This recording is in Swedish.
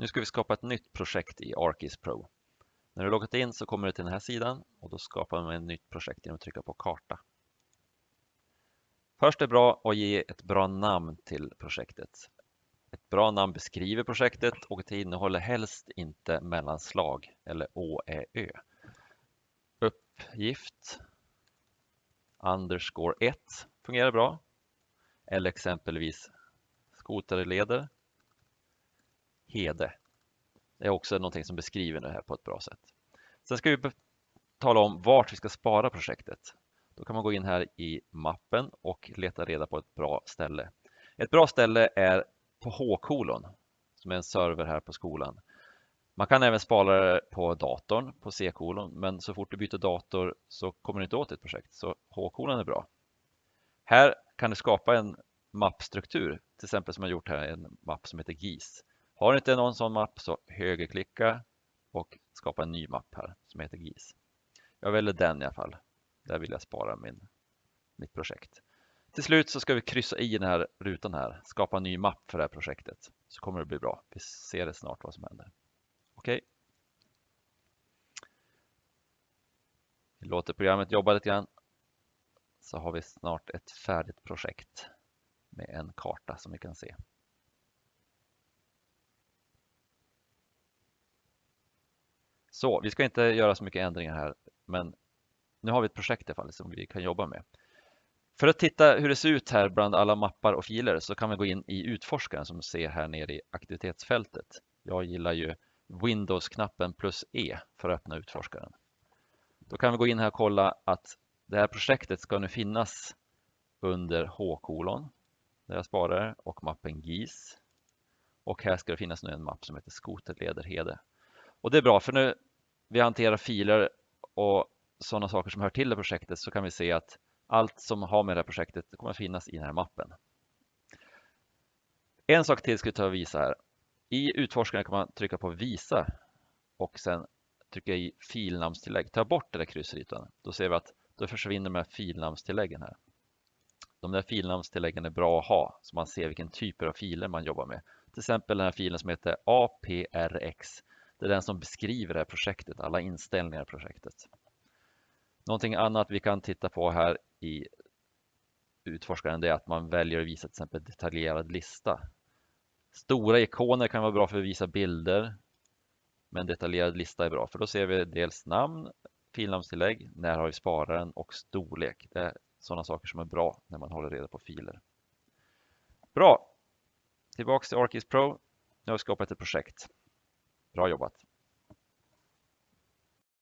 Nu ska vi skapa ett nytt projekt i ArcGIS Pro. När du loggat in så kommer du till den här sidan och då skapar man ett nytt projekt genom att trycka på karta. Först är det bra att ge ett bra namn till projektet. Ett bra namn beskriver projektet och det innehåller helst inte mellanslag eller å, ä, ö. Uppgift underscore 1 fungerar bra. Eller exempelvis skoterleder Hede. Det är också någonting som beskriver det här på ett bra sätt. Sen ska vi tala om vart vi ska spara projektet. Då kan man gå in här i mappen och leta reda på ett bra ställe. Ett bra ställe är på H-kolon som är en server här på skolan. Man kan även spara det på datorn på C-kolon men så fort du byter dator så kommer du inte åt ditt projekt så H-kolon är bra. Här kan du skapa en mappstruktur till exempel som jag gjort här en mapp som heter GIS. Har inte någon sån mapp så högerklicka och skapa en ny mapp här som heter GIS. Jag väljer den i alla fall. Där vill jag spara min, mitt projekt. Till slut så ska vi kryssa i den här rutan här, skapa en ny mapp för det här projektet. Så kommer det bli bra. Vi ser det snart vad som händer. Okej. Okay. Vi låter programmet jobba lite grann. Så har vi snart ett färdigt projekt med en karta som vi kan se. Så vi ska inte göra så mycket ändringar här, men nu har vi ett projekt i alla fall som vi kan jobba med. För att titta hur det ser ut här bland alla mappar och filer så kan vi gå in i utforskaren som ser här nere i aktivitetsfältet. Jag gillar ju Windows-knappen plus E för att öppna utforskaren. Då kan vi gå in här och kolla att det här projektet ska nu finnas under H-kolon där jag sparar och mappen GIS. Och här ska det finnas nu en mapp som heter Skoterlederhede. Och det är bra för nu vi hanterar filer och sådana saker som hör till det projektet så kan vi se att allt som har med det här projektet kommer att finnas i den här mappen. En sak till ska vi ta och visa här. I utforskaren kan man trycka på visa och sen trycka i filnamnstillägg. Ta bort den där kryssrytan. Då ser vi att då försvinner de här filnamnstilläggen här. De där filnamnstilläggen är bra att ha så man ser vilken typer av filer man jobbar med. Till exempel den här filen som heter APRX. Det är den som beskriver det här projektet, alla inställningar i projektet. Någonting annat vi kan titta på här i utforskaren är att man väljer att visa till exempel detaljerad lista. Stora ikoner kan vara bra för att visa bilder. Men detaljerad lista är bra för då ser vi dels namn, filnamnstillägg, när har vi spararen och storlek. Det är sådana saker som är bra när man håller reda på filer. Bra! Tillbaks till ArcGIS Pro. Nu har vi skapat ett projekt. Bra jobbat!